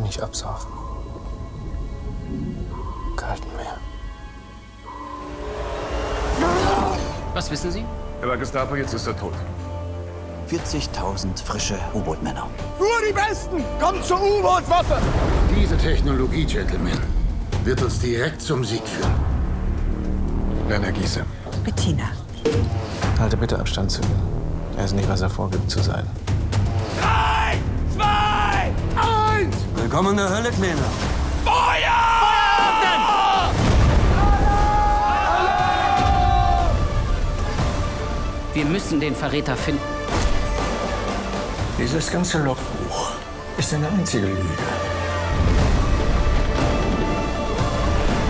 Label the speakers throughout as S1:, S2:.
S1: mich absaufen. Kalten Meer.
S2: Was wissen Sie?
S3: Er war Gestapo, jetzt ist er tot.
S4: 40.000 frische U-Boot-Männer.
S5: Nur die Besten! Kommt zur U-Boot-Waffe!
S6: Diese Technologie, Gentlemen, wird uns direkt zum Sieg führen.
S3: Werner Giese.
S7: Bettina.
S1: Halte bitte Abstand zu ihm. Er ist nicht, was er vorgibt zu sein.
S5: Drei, zwei!
S4: Willkommen in der Hölle, Kleiner.
S5: Feuer!
S2: Wir müssen den Verräter finden.
S8: Dieses ganze Logbuch ist eine einzige Lüge.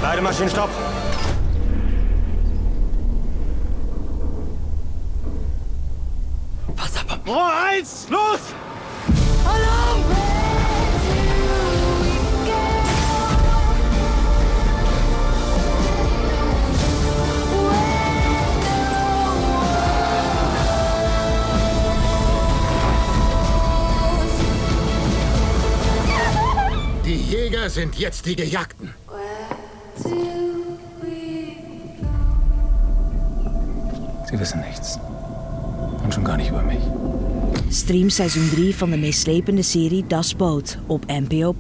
S5: Beide Maschinen, stopp!
S7: Was aber?
S5: Rohr eins, los!
S6: Die Jäger sind jetzt die Gejagten.
S1: Sie wissen nichts. Und schon gar nicht über mich.
S7: Stream seizoen 3 van de meeslepende serie Das Boot op NPO+.